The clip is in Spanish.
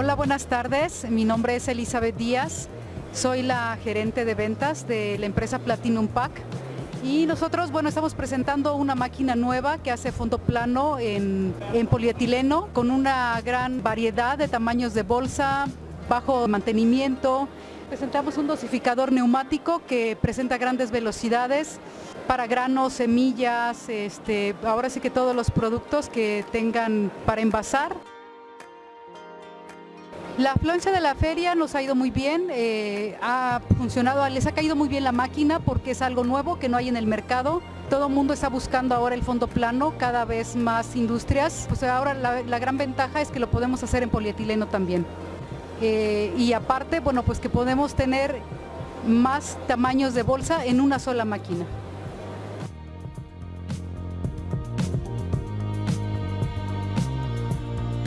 Hola, buenas tardes. Mi nombre es Elizabeth Díaz. Soy la gerente de ventas de la empresa Platinum Pack. Y nosotros, bueno, estamos presentando una máquina nueva que hace fondo plano en, en polietileno con una gran variedad de tamaños de bolsa, bajo mantenimiento. Presentamos un dosificador neumático que presenta grandes velocidades para granos, semillas, este, ahora sí que todos los productos que tengan para envasar. La afluencia de la feria nos ha ido muy bien, eh, ha funcionado, les ha caído muy bien la máquina porque es algo nuevo que no hay en el mercado. Todo el mundo está buscando ahora el fondo plano, cada vez más industrias. Pues ahora la, gran ventaja es que lo podemos hacer en polietileno también. Eh, y aparte, bueno, pues que podemos tener más tamaños de bolsa en una sola máquina.